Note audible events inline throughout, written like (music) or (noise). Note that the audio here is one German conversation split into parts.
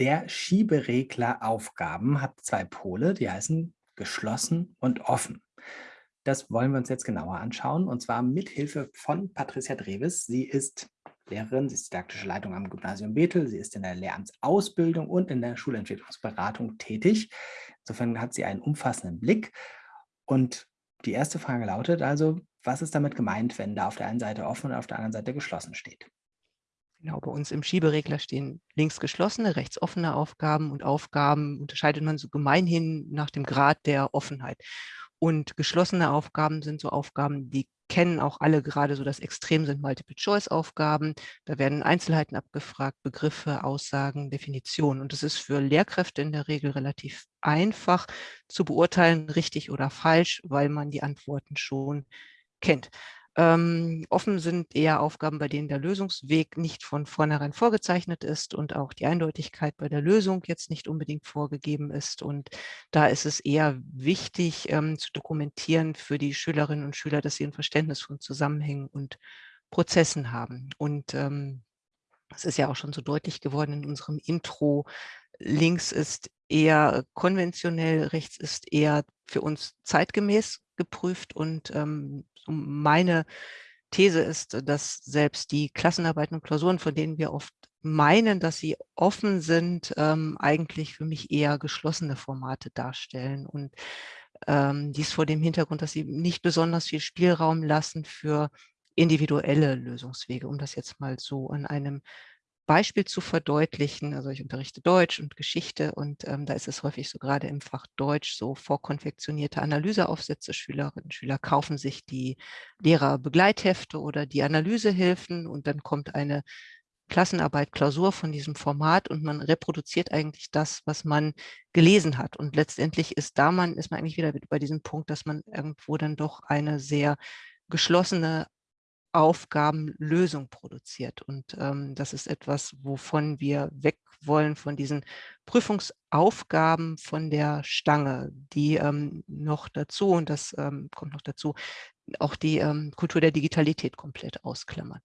Der Schieberegler Aufgaben hat zwei Pole, die heißen geschlossen und offen. Das wollen wir uns jetzt genauer anschauen und zwar mit Hilfe von Patricia Dreves. Sie ist Lehrerin, sie ist didaktische Leitung am Gymnasium Bethel, sie ist in der Lehramtsausbildung und in der Schulentwicklungsberatung tätig. Insofern hat sie einen umfassenden Blick. Und die erste Frage lautet also, was ist damit gemeint, wenn da auf der einen Seite offen und auf der anderen Seite geschlossen steht? Genau, bei uns im Schieberegler stehen links geschlossene, rechts offene Aufgaben und Aufgaben unterscheidet man so gemeinhin nach dem Grad der Offenheit. Und geschlossene Aufgaben sind so Aufgaben, die kennen auch alle gerade so das Extrem sind Multiple-Choice-Aufgaben. Da werden Einzelheiten abgefragt, Begriffe, Aussagen, Definitionen. Und es ist für Lehrkräfte in der Regel relativ einfach zu beurteilen, richtig oder falsch, weil man die Antworten schon kennt. Ähm, offen sind eher Aufgaben, bei denen der Lösungsweg nicht von vornherein vorgezeichnet ist und auch die Eindeutigkeit bei der Lösung jetzt nicht unbedingt vorgegeben ist. Und da ist es eher wichtig ähm, zu dokumentieren für die Schülerinnen und Schüler, dass sie ein Verständnis von Zusammenhängen und Prozessen haben. Und ähm, ist ja auch schon so deutlich geworden in unserem Intro. Links ist eher konventionell, rechts ist eher für uns zeitgemäß geprüft und ähm, meine These ist, dass selbst die Klassenarbeiten und Klausuren, von denen wir oft meinen, dass sie offen sind, ähm, eigentlich für mich eher geschlossene Formate darstellen. Und ähm, dies vor dem Hintergrund, dass sie nicht besonders viel Spielraum lassen für individuelle Lösungswege, um das jetzt mal so an einem Beispiel zu verdeutlichen. Also ich unterrichte Deutsch und Geschichte und ähm, da ist es häufig so gerade im Fach Deutsch so vorkonfektionierte Analyseaufsätze. Schülerinnen und Schüler kaufen sich die Lehrerbegleithefte oder die Analysehilfen und dann kommt eine Klassenarbeit, Klausur von diesem Format und man reproduziert eigentlich das, was man gelesen hat. Und letztendlich ist da man, ist man eigentlich wieder bei diesem Punkt, dass man irgendwo dann doch eine sehr geschlossene Aufgabenlösung produziert. Und ähm, das ist etwas, wovon wir weg wollen, von diesen Prüfungsaufgaben von der Stange, die ähm, noch dazu, und das ähm, kommt noch dazu, auch die ähm, Kultur der Digitalität komplett ausklammert.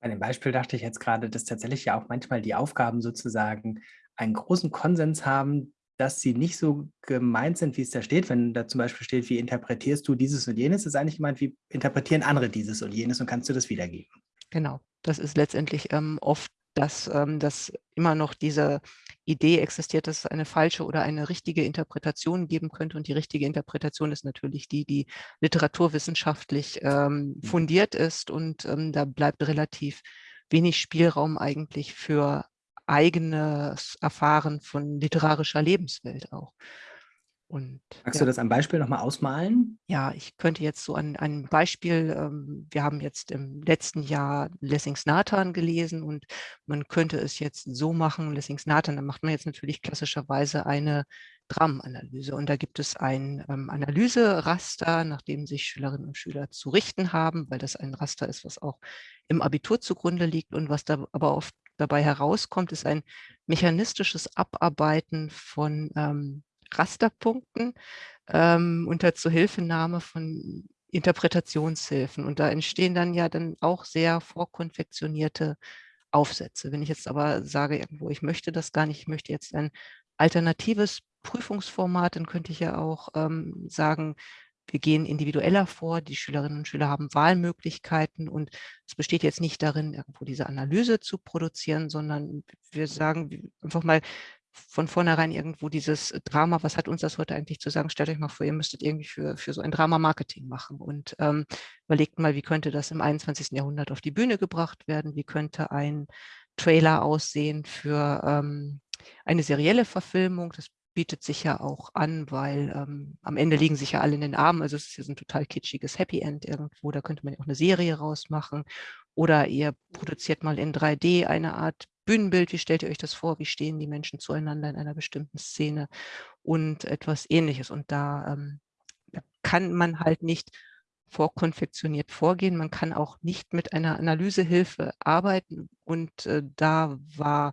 Bei dem Beispiel dachte ich jetzt gerade, dass tatsächlich ja auch manchmal die Aufgaben sozusagen einen großen Konsens haben, dass sie nicht so gemeint sind, wie es da steht. Wenn da zum Beispiel steht, wie interpretierst du dieses und jenes, ist eigentlich gemeint, wie interpretieren andere dieses und jenes und kannst du das wiedergeben. Genau, das ist letztendlich ähm, oft, dass, ähm, dass immer noch diese Idee existiert, dass es eine falsche oder eine richtige Interpretation geben könnte. Und die richtige Interpretation ist natürlich die, die literaturwissenschaftlich ähm, mhm. fundiert ist. Und ähm, da bleibt relativ wenig Spielraum eigentlich für eigenes Erfahren von literarischer Lebenswelt auch. Und, Magst ja. du das am Beispiel nochmal ausmalen? Ja, ich könnte jetzt so an einem Beispiel, ähm, wir haben jetzt im letzten Jahr Lessings Nathan gelesen und man könnte es jetzt so machen, Lessings Nathan, da macht man jetzt natürlich klassischerweise eine Dramenanalyse und da gibt es ein ähm, Analyseraster, nach dem sich Schülerinnen und Schüler zu richten haben, weil das ein Raster ist, was auch im Abitur zugrunde liegt und was da aber oft dabei herauskommt, ist ein mechanistisches Abarbeiten von ähm, Rasterpunkten ähm, unter Zuhilfenahme von Interpretationshilfen. Und da entstehen dann ja dann auch sehr vorkonfektionierte Aufsätze. Wenn ich jetzt aber sage, irgendwo, ich möchte das gar nicht, ich möchte jetzt ein alternatives Prüfungsformat, dann könnte ich ja auch ähm, sagen, wir gehen individueller vor, die Schülerinnen und Schüler haben Wahlmöglichkeiten und es besteht jetzt nicht darin, irgendwo diese Analyse zu produzieren, sondern wir sagen einfach mal von vornherein irgendwo dieses Drama, was hat uns das heute eigentlich zu sagen? Stellt euch mal vor, ihr müsstet irgendwie für, für so ein Drama Marketing machen und ähm, überlegt mal, wie könnte das im 21. Jahrhundert auf die Bühne gebracht werden? Wie könnte ein Trailer aussehen für ähm, eine serielle Verfilmung? Das bietet sich ja auch an, weil ähm, am Ende liegen sich ja alle in den Armen. Also es ist ja ein total kitschiges Happy End irgendwo. Da könnte man ja auch eine Serie rausmachen. Oder ihr produziert mal in 3D eine Art Bühnenbild. Wie stellt ihr euch das vor? Wie stehen die Menschen zueinander in einer bestimmten Szene? Und etwas Ähnliches. Und da ähm, kann man halt nicht vorkonfektioniert vorgehen. Man kann auch nicht mit einer Analysehilfe arbeiten. Und äh, da war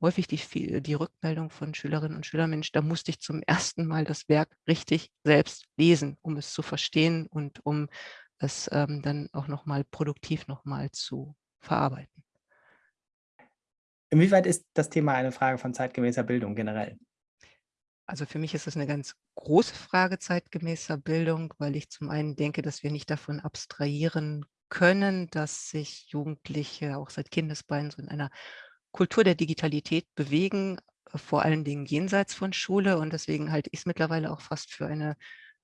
häufig die, die Rückmeldung von Schülerinnen und Schülern, Mensch, da musste ich zum ersten Mal das Werk richtig selbst lesen, um es zu verstehen und um es ähm, dann auch nochmal produktiv nochmal zu verarbeiten. Inwieweit ist das Thema eine Frage von zeitgemäßer Bildung generell? Also für mich ist es eine ganz große Frage zeitgemäßer Bildung, weil ich zum einen denke, dass wir nicht davon abstrahieren können, dass sich Jugendliche auch seit Kindesbeinen so in einer Kultur der Digitalität bewegen, äh, vor allen Dingen jenseits von Schule. Und deswegen halte ich es mittlerweile auch fast für eine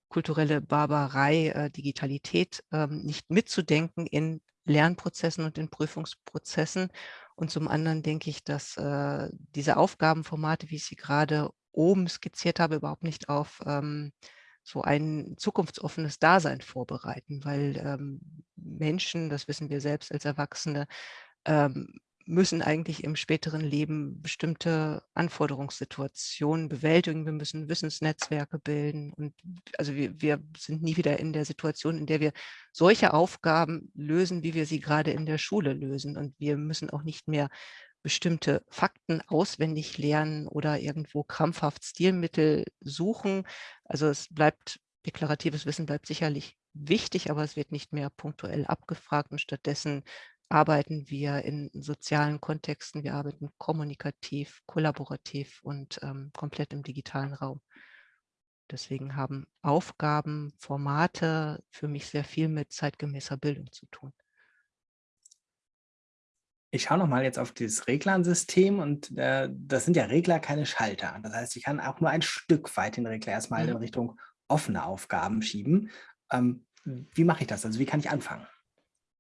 kulturelle Barbarei, äh, Digitalität ähm, nicht mitzudenken in Lernprozessen und in Prüfungsprozessen. Und zum anderen denke ich, dass äh, diese Aufgabenformate, wie ich sie gerade oben skizziert habe, überhaupt nicht auf ähm, so ein zukunftsoffenes Dasein vorbereiten, weil ähm, Menschen, das wissen wir selbst als Erwachsene, ähm, müssen eigentlich im späteren Leben bestimmte Anforderungssituationen bewältigen. Wir müssen Wissensnetzwerke bilden und also wir, wir sind nie wieder in der Situation, in der wir solche Aufgaben lösen, wie wir sie gerade in der Schule lösen. Und wir müssen auch nicht mehr bestimmte Fakten auswendig lernen oder irgendwo krampfhaft Stilmittel suchen. Also es bleibt, deklaratives Wissen bleibt sicherlich wichtig, aber es wird nicht mehr punktuell abgefragt und stattdessen arbeiten wir in sozialen Kontexten, wir arbeiten kommunikativ, kollaborativ und ähm, komplett im digitalen Raum. Deswegen haben Aufgaben, Formate für mich sehr viel mit zeitgemäßer Bildung zu tun. Ich schaue noch mal jetzt auf dieses Reglernsystem und äh, das sind ja Regler, keine Schalter. Das heißt, ich kann auch nur ein Stück weit den Regler erstmal in Mhm. Richtung offene Aufgaben schieben. Ähm, wie mache ich das? Also wie kann ich anfangen?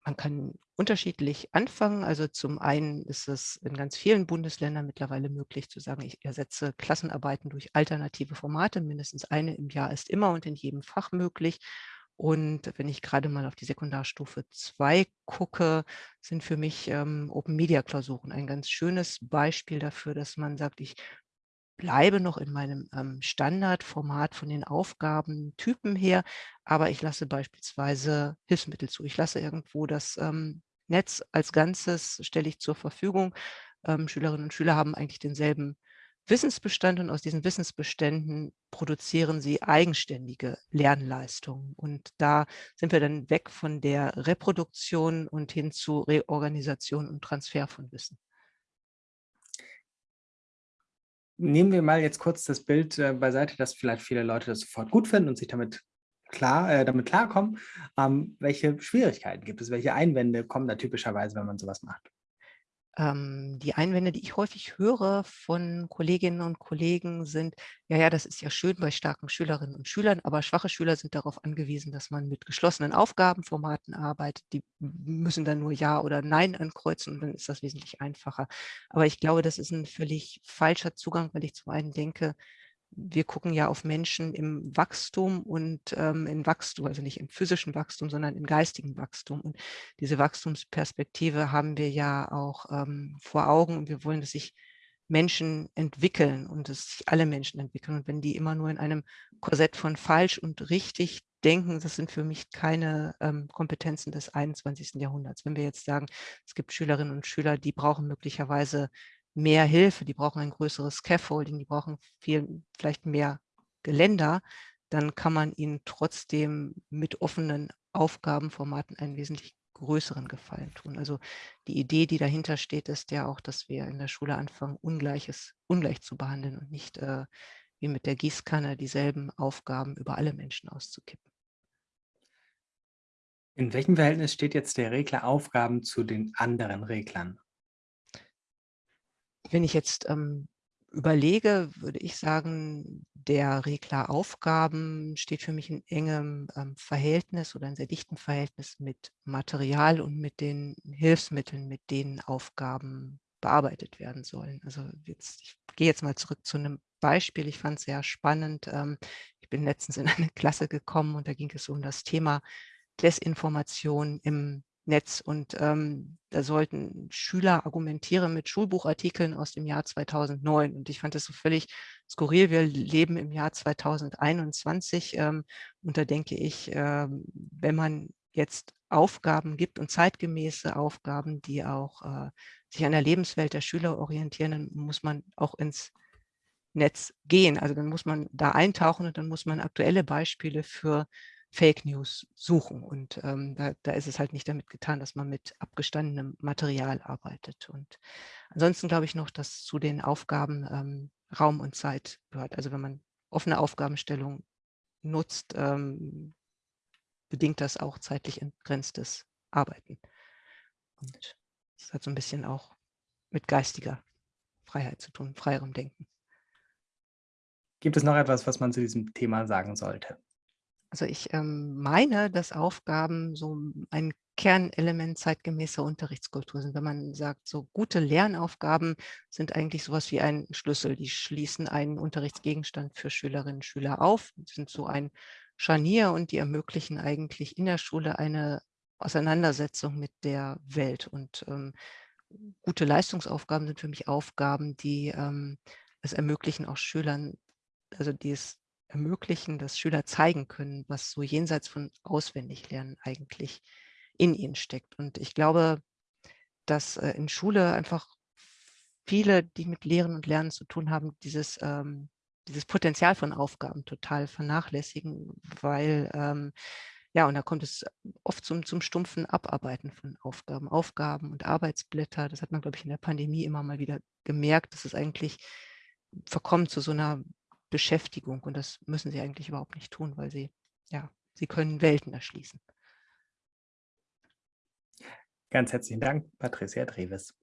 Man kann unterschiedlich anfangen. Also zum einen ist es in ganz vielen Bundesländern mittlerweile möglich zu sagen, ich ersetze Klassenarbeiten durch alternative Formate. Mindestens eine im Jahr ist immer und in jedem Fach möglich. Und wenn ich gerade mal auf die Sekundarstufe 2 gucke, sind für mich ähm, Open-Media-Klausuren ein ganz schönes Beispiel dafür, dass man sagt, ich bleibe noch in meinem ähm, Standardformat von den Aufgabentypen her, aber ich lasse beispielsweise Hilfsmittel zu. Ich lasse irgendwo das ähm, Netz als Ganzes, stelle ich zur Verfügung. Ähm, Schülerinnen und Schüler haben eigentlich denselben Wissensbestand und aus diesen Wissensbeständen produzieren sie eigenständige Lernleistungen. Und da sind wir dann weg von der Reproduktion und hin zu Reorganisation und Transfer von Wissen. Nehmen wir mal jetzt kurz das Bild äh, beiseite, dass vielleicht viele Leute das sofort gut finden und sich damit klar, äh, damit klarkommen. Ähm, welche Schwierigkeiten gibt es? Welche Einwände kommen da typischerweise, wenn man sowas macht? Ähm, die Einwände, die ich häufig höre von Kolleginnen und Kollegen sind, ja, ja, das ist ja schön bei starken Schülerinnen und Schülern, aber schwache Schüler sind darauf angewiesen, dass man mit geschlossenen Aufgabenformaten arbeitet. Die müssen dann nur Ja oder Nein ankreuzen und dann ist das wesentlich einfacher. Aber ich glaube, das ist ein völlig falscher Zugang, weil ich zum einen denke, wir gucken ja auf Menschen im Wachstum und ähm, in Wachstum, also nicht im physischen Wachstum, sondern im geistigen Wachstum. Und diese Wachstumsperspektive haben wir ja auch ähm, vor Augen und wir wollen, dass sich Menschen entwickeln und dass sich alle Menschen entwickeln. Und wenn die immer nur in einem Korsett von falsch und richtig denken, das sind für mich keine ähm, Kompetenzen des 21. Jahrhunderts. Wenn wir jetzt sagen, es gibt Schülerinnen und Schüler, die brauchen möglicherweise mehr Hilfe, die brauchen ein größeres Scaffolding, die brauchen viel, vielleicht mehr Geländer, dann kann man ihnen trotzdem mit offenen Aufgabenformaten einen wesentlich größeren Gefallen tun. Also die Idee, die dahinter steht, ist ja auch, dass wir in der Schule anfangen, Ungleiches ungleich zu behandeln und nicht äh, wie mit der Gießkanne dieselben Aufgaben über alle Menschen auszukippen. In welchem Verhältnis steht jetzt der Regler Aufgaben zu den anderen Reglern? Wenn ich jetzt ähm, überlege, würde ich sagen, der Regler Aufgaben steht für mich in engem ähm, Verhältnis oder in sehr dichtem Verhältnis mit Material und mit den Hilfsmitteln, mit denen Aufgaben bearbeitet werden sollen. Also jetzt, ich gehe jetzt mal zurück zu einem Beispiel. Ich fand es sehr spannend. Ähm, ich bin letztens in eine (laughs) Klasse gekommen und da ging es um das Thema Desinformation im Netz. Und ähm, da sollten Schüler argumentieren mit Schulbuchartikeln aus dem Jahr 2009. Und ich fand das so völlig skurril. Wir leben im Jahr 2021. Ähm, und da denke ich, ähm, wenn man jetzt Aufgaben gibt und zeitgemäße Aufgaben, die auch äh, sich an der Lebenswelt der Schüler orientieren, dann muss man auch ins Netz gehen. Also dann muss man da eintauchen und dann muss man aktuelle Beispiele für Fake News suchen. Und ähm, da, da, ist es halt nicht damit getan, dass man mit abgestandenem Material arbeitet. Und ansonsten glaube ich noch, dass zu den Aufgaben ähm, Raum und Zeit gehört. Also wenn man offene Aufgabenstellung nutzt, ähm, bedingt das auch zeitlich entgrenztes Arbeiten. Und das hat so ein bisschen auch mit geistiger Freiheit zu tun, freierem Denken. Gibt es noch etwas, was man zu diesem Thema sagen sollte? Also ich ähm, meine, dass Aufgaben so ein Kernelement zeitgemäßer Unterrichtskultur sind. Wenn man sagt, so gute Lernaufgaben sind eigentlich sowas wie ein Schlüssel. Die schließen einen Unterrichtsgegenstand für Schülerinnen und Schüler auf, sind so ein Scharnier und die ermöglichen eigentlich in der Schule eine Auseinandersetzung mit der Welt. Und ähm, gute Leistungsaufgaben sind für mich Aufgaben, die ähm, es ermöglichen, auch Schülern, also die es ermöglichen, dass Schüler zeigen können, was so jenseits von Auswendiglernen eigentlich in ihnen steckt. Und ich glaube, dass äh, in Schule einfach viele, die mit Lehren und Lernen zu tun haben, dieses, ähm, dieses Potenzial von Aufgaben total vernachlässigen, weil, ähm, ja, und da kommt es oft zum, zum stumpfen Abarbeiten von Aufgaben. Aufgaben und Arbeitsblätter, das hat man, glaube ich, in der Pandemie immer mal wieder gemerkt, dass es eigentlich verkommt zu so einer Beschäftigung. Und das müssen sie eigentlich überhaupt nicht tun, weil sie, ja, sie können Welten erschließen. Ganz herzlichen Dank, Patricia Dreves.